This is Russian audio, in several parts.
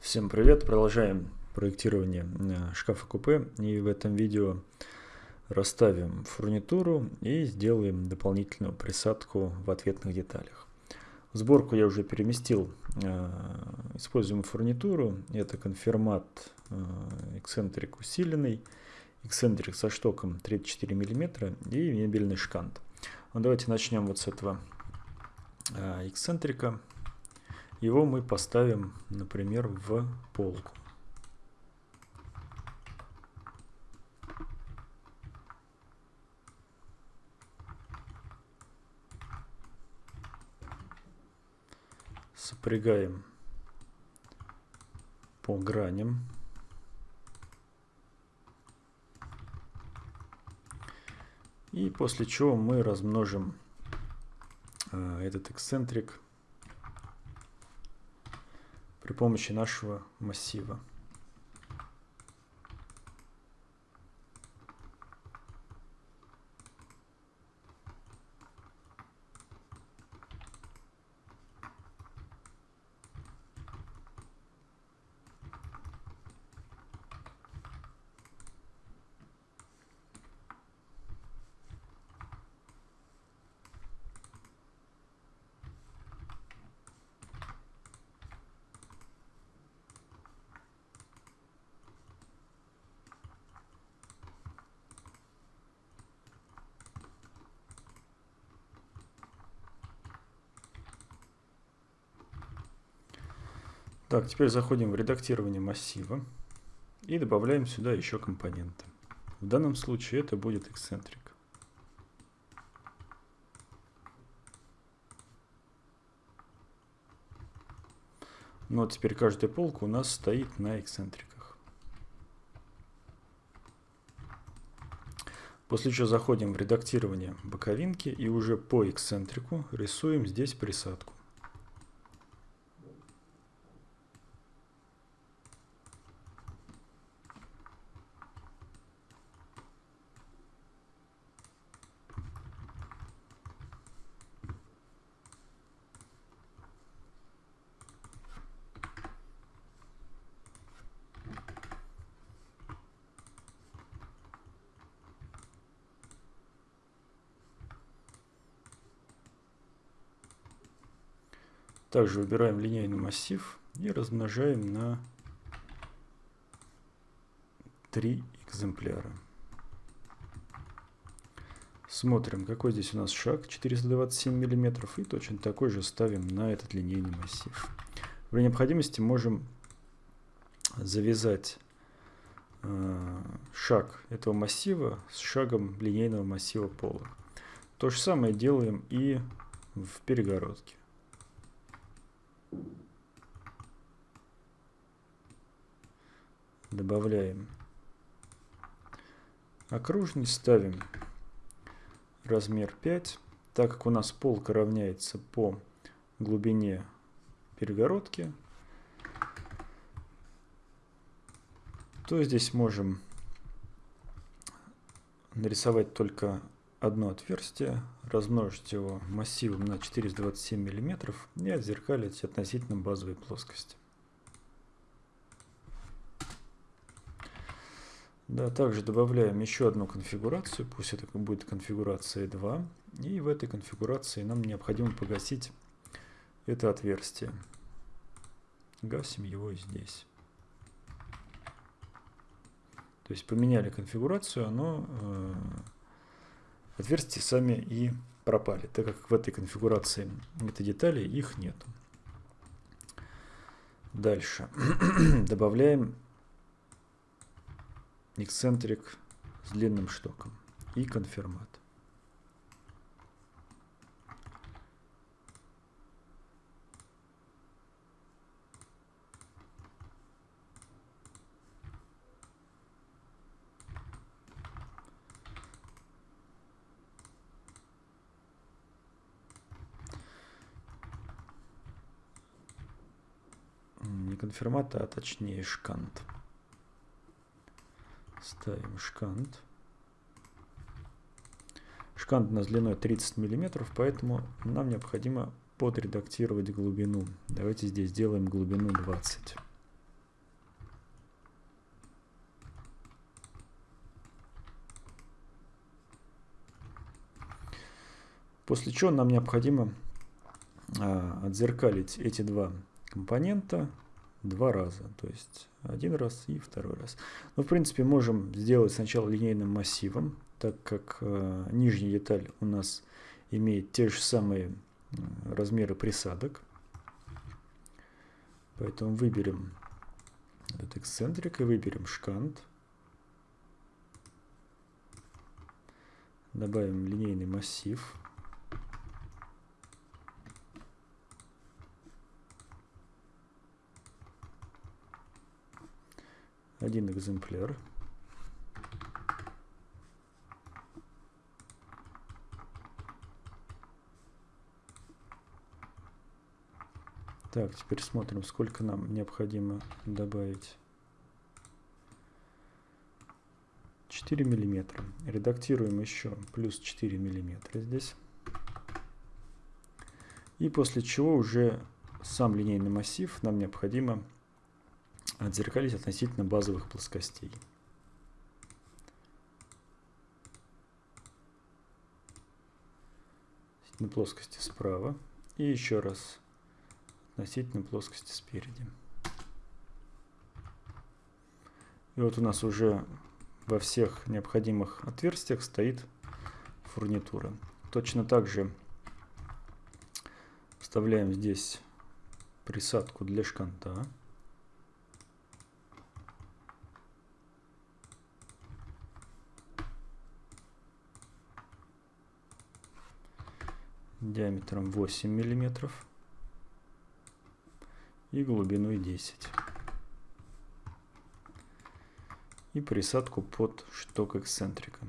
Всем привет! Продолжаем проектирование э, шкафа купе и в этом видео расставим фурнитуру и сделаем дополнительную присадку в ответных деталях. Сборку я уже переместил э, используемую фурнитуру. Это конфирмат э, эксцентрик усиленный, эксцентрик со штоком 34 мм и мебельный шкант. Ну, давайте начнем вот с этого эксцентрика. Его мы поставим, например, в полку. Сопрягаем по граням. И после чего мы размножим э, этот эксцентрик при помощи нашего массива. Так, теперь заходим в редактирование массива и добавляем сюда еще компоненты. В данном случае это будет эксцентрик. Но теперь каждая полка у нас стоит на эксцентриках. После чего заходим в редактирование боковинки и уже по эксцентрику рисуем здесь присадку. Также выбираем линейный массив и размножаем на 3 экземпляра. Смотрим, какой здесь у нас шаг, 427 мм, и точно такой же ставим на этот линейный массив. При необходимости можем завязать э, шаг этого массива с шагом линейного массива пола. То же самое делаем и в перегородке. Добавляем окружность, ставим размер 5. Так как у нас полка равняется по глубине перегородки, то здесь можем нарисовать только одно отверстие, размножить его массивом на 427 мм и отзеркалить относительно базовой плоскости. Да, также добавляем еще одну конфигурацию, пусть это будет конфигурация 2. И в этой конфигурации нам необходимо погасить это отверстие. Гасим его здесь. То есть поменяли конфигурацию, оно э, отверстия сами и пропали, так как в этой конфигурации этой детали их нету. Дальше добавляем эксцентрик с длинным штоком и конфирмат. не конфирмата, а точнее шкант. Ставим шкант. Шкант у нас длиной 30 мм, поэтому нам необходимо подредактировать глубину. Давайте здесь сделаем глубину 20 После чего нам необходимо а, отзеркалить эти два компонента два раза. То есть один раз и второй раз. Но в принципе можем сделать сначала линейным массивом, так как э, нижняя деталь у нас имеет те же самые размеры присадок. Поэтому выберем этот эксцентрик и выберем шкант. Добавим линейный массив. Один экземпляр. Так, теперь смотрим, сколько нам необходимо добавить. 4 миллиметра. Редактируем еще плюс 4 миллиметра здесь. И после чего уже сам линейный массив нам необходимо отзеркалить относительно базовых плоскостей. На плоскости справа. И еще раз относительно плоскости спереди. И вот у нас уже во всех необходимых отверстиях стоит фурнитура. Точно так же вставляем здесь присадку для шканта. Диаметром 8 миллиметров и глубиной 10. И присадку под шток эксцентрика.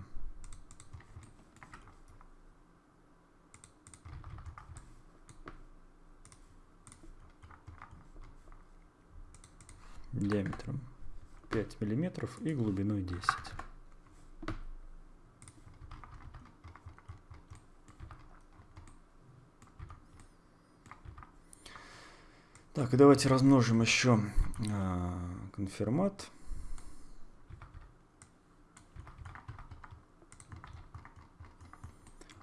диаметром 5 миллиметров и глубиной 10. Так, давайте размножим еще э, конфирмат.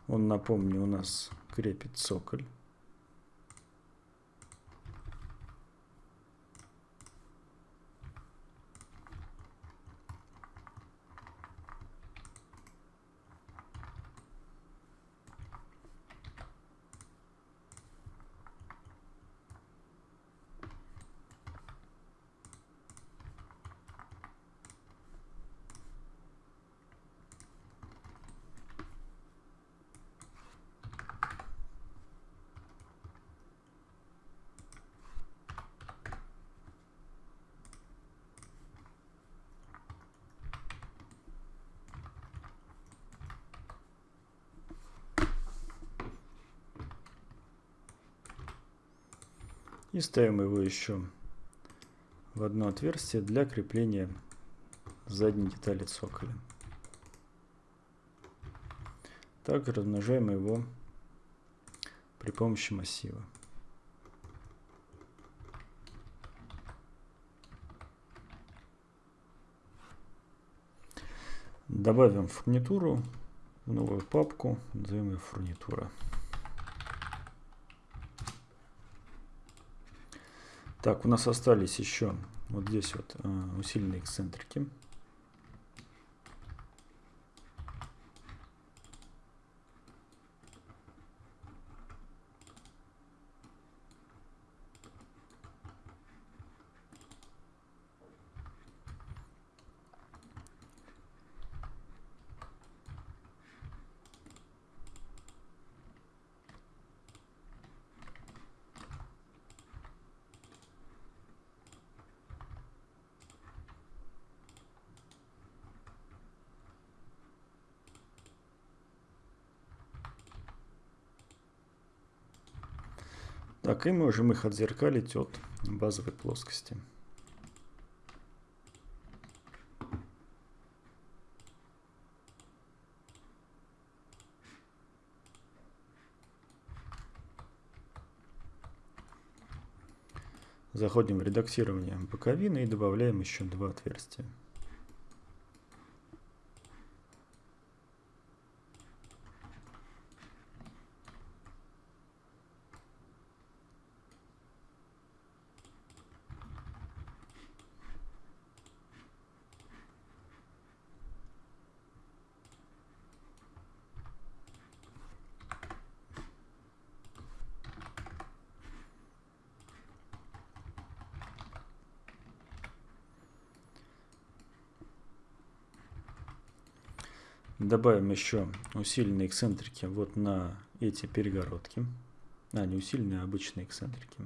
Он, напомню, у нас крепит цоколь. И ставим его еще в одно отверстие для крепления задней детали цоколя. Также размножаем его при помощи массива. Добавим фурнитуру в новую папку, назовем ее фурнитура. Так, у нас остались еще вот здесь вот э, усиленные эксцентрики. Так, и можем их отзеркалить от базовой плоскости. Заходим в редактирование боковины и добавляем еще два отверстия. Добавим еще усиленные эксцентрики вот на эти перегородки. А, не усиленные, а обычные эксцентрики.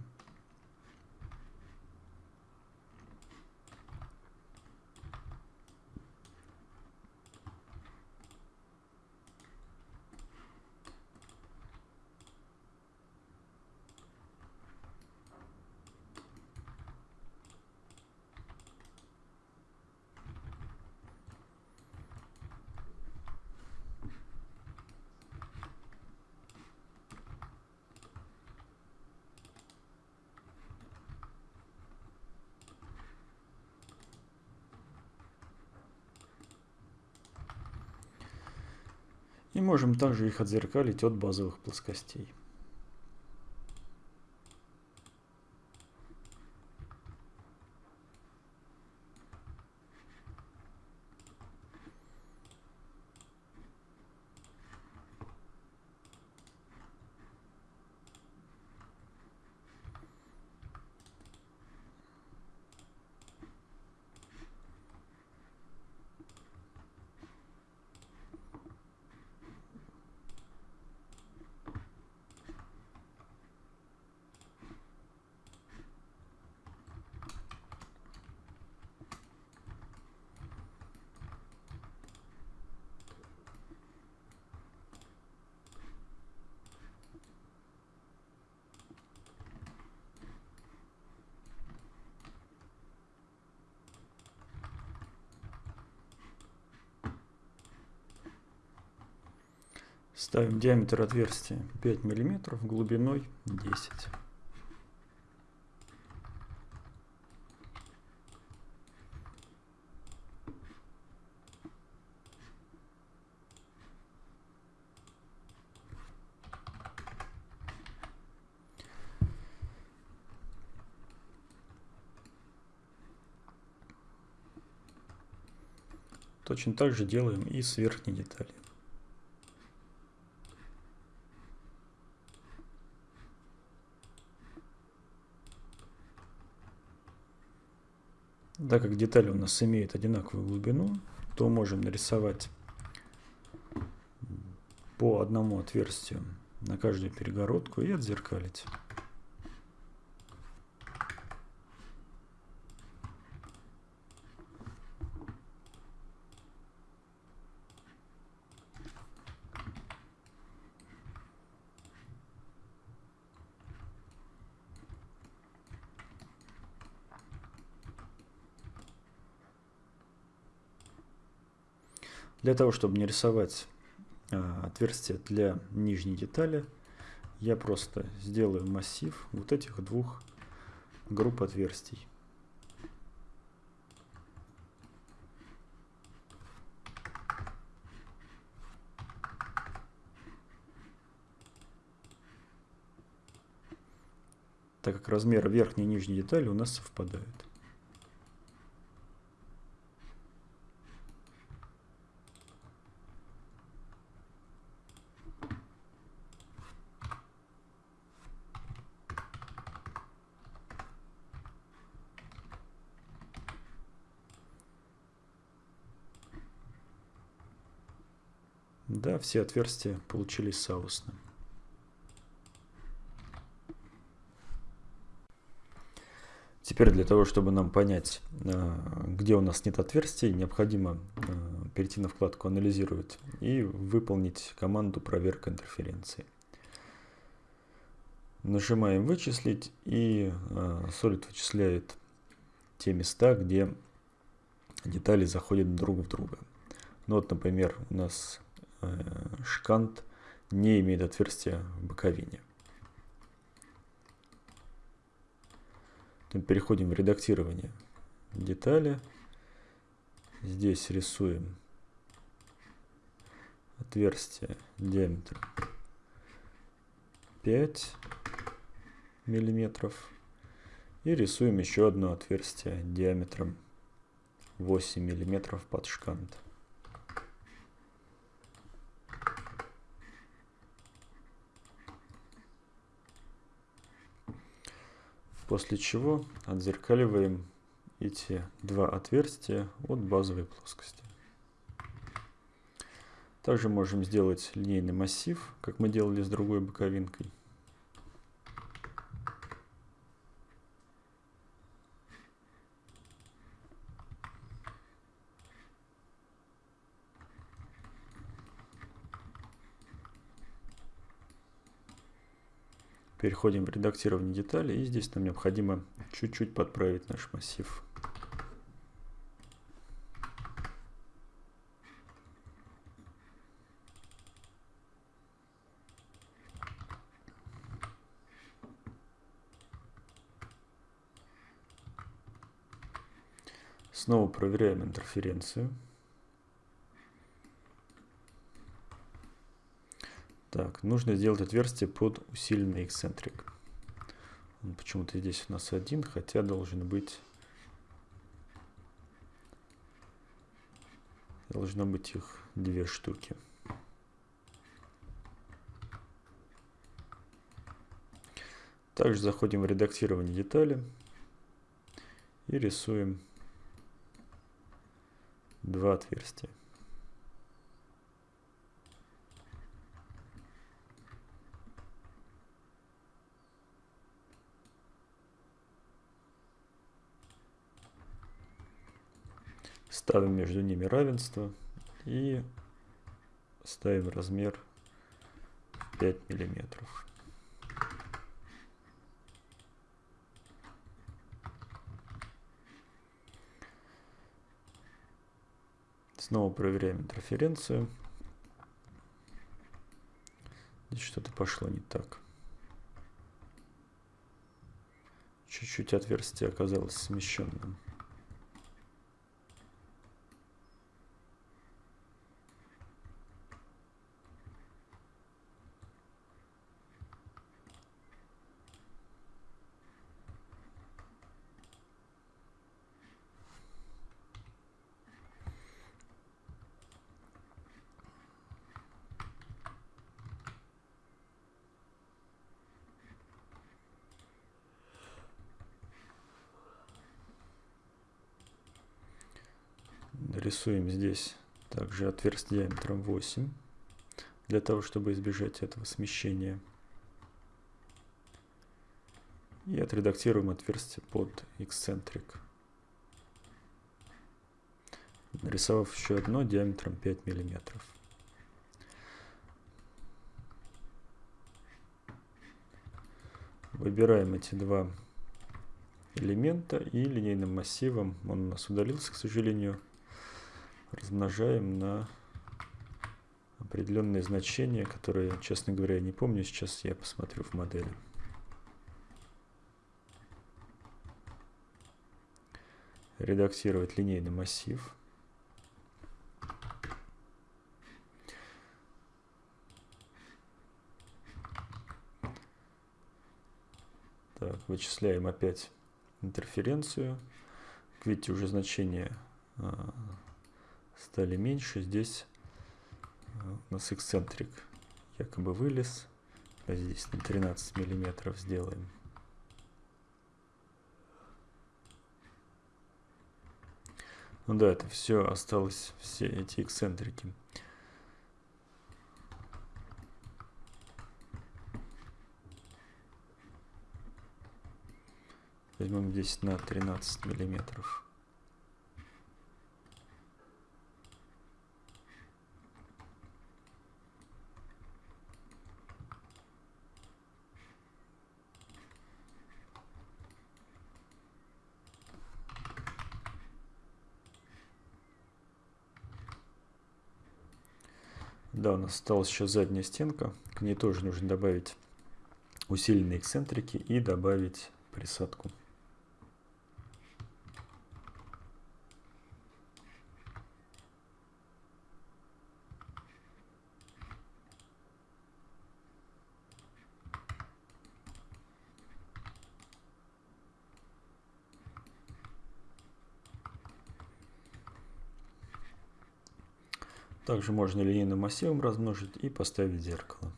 И можем также их отзеркалить от базовых плоскостей. Ставим диаметр отверстия 5 мм, глубиной 10 Точно так же делаем и с верхней деталью. Так как детали у нас имеют одинаковую глубину, то можем нарисовать по одному отверстию на каждую перегородку и отзеркалить. Для того, чтобы не рисовать а, отверстие для нижней детали, я просто сделаю массив вот этих двух групп отверстий. так как размер верхней и нижней детали у нас совпадают. Да, все отверстия получились соусно. Теперь для того, чтобы нам понять, а, где у нас нет отверстий, необходимо а, перейти на вкладку «Анализировать» и выполнить команду «Проверка интерференции». Нажимаем «Вычислить» и Solid вычисляет те места, где детали заходят друг в друга. Ну вот, например, у нас Э, шкант не имеет отверстия в боковине. Переходим в редактирование детали. Здесь рисуем отверстие диаметром 5 миллиметров и рисуем еще одно отверстие диаметром 8 миллиметров под шкант. После чего отзеркаливаем эти два отверстия от базовой плоскости. Также можем сделать линейный массив, как мы делали с другой боковинкой. Переходим в редактирование деталей и здесь нам необходимо чуть-чуть подправить наш массив. Снова проверяем интерференцию. Так, нужно сделать отверстие под усиленный эксцентрик. Почему-то здесь у нас один, хотя должен быть... Должно быть их две штуки. Также заходим в редактирование детали и рисуем два отверстия. Ставим между ними равенство и ставим размер 5 миллиметров. Снова проверяем интерференцию. Здесь что-то пошло не так. Чуть-чуть отверстие оказалось смещенным. Рисуем здесь также отверстие диаметром 8, для того, чтобы избежать этого смещения. И отредактируем отверстие под эксцентрик. Нарисовав еще одно диаметром 5 миллиметров. Выбираем эти два элемента и линейным массивом, он у нас удалился, к сожалению, размножаем на определенные значения, которые, честно говоря, я не помню. Сейчас я посмотрю в модели. Редактировать линейный массив. Так, вычисляем опять интерференцию. Видите, уже значение а, стали меньше. Здесь э, у нас эксцентрик якобы вылез. А здесь на 13 миллиметров сделаем. Ну да, это все осталось, все эти эксцентрики. Возьмем здесь на 13 миллиметров. Да, у нас осталась еще задняя стенка. К ней тоже нужно добавить усиленные эксцентрики и добавить присадку. Также можно линейным массивом размножить и поставить зеркало.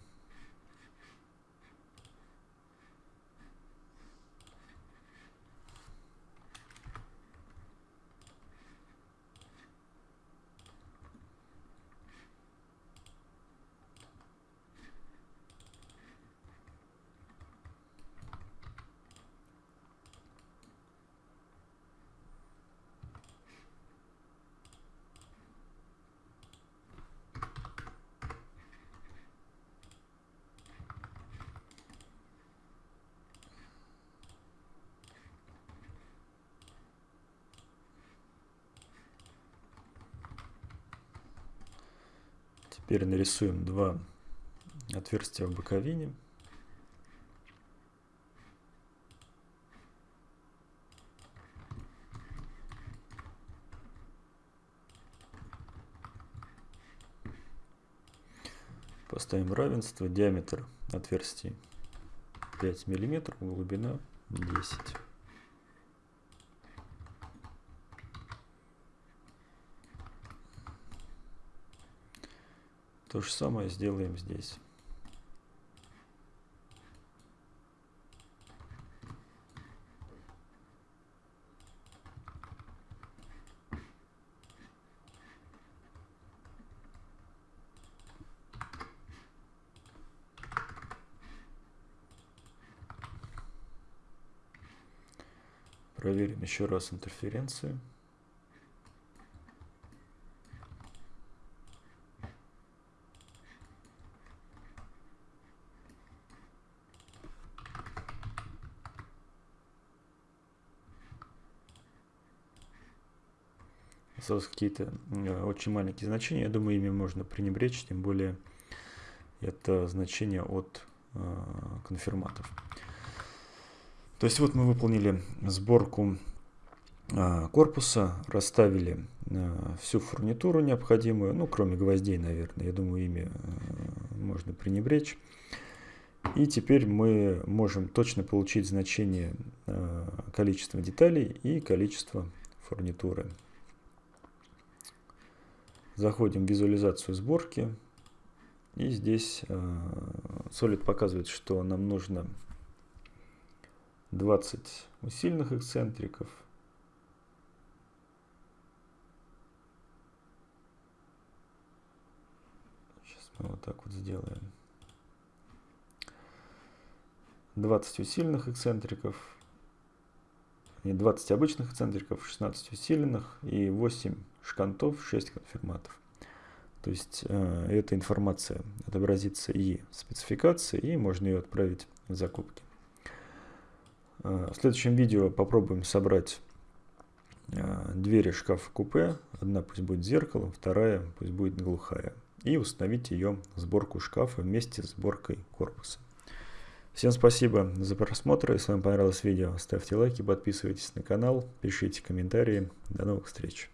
Теперь нарисуем два отверстия в боковине. Поставим равенство. Диаметр отверстий 5 миллиметров, глубина 10. То же самое сделаем здесь. Проверим еще раз интерференцию. Осталось какие-то э, очень маленькие значения. Я думаю, ими можно пренебречь, тем более это значение от э, конфирматов. То есть вот мы выполнили сборку э, корпуса, расставили всю фурнитуру необходимую, ну кроме гвоздей, наверное, я думаю, ими можно пренебречь. И теперь мы можем точно получить значение количества деталей и количества фурнитуры. Заходим в визуализацию сборки. И здесь э, Solid показывает, что нам нужно 20 усиленных эксцентриков. Сейчас мы вот так вот сделаем. 20 усиленных эксцентриков, не 20 обычных эксцентриков, 16 усиленных и 8 шкантов, 6 конфирматов. То есть э, эта информация отобразится и в спецификации, и можно ее отправить в закупки. Э, в следующем видео попробуем собрать э, двери шкафа купе. Одна пусть будет зеркалом, вторая пусть будет глухая. И установить ее сборку шкафа вместе с сборкой корпуса. Всем спасибо за просмотр. Если вам понравилось видео, ставьте лайки, подписывайтесь на канал, пишите комментарии. До новых встреч.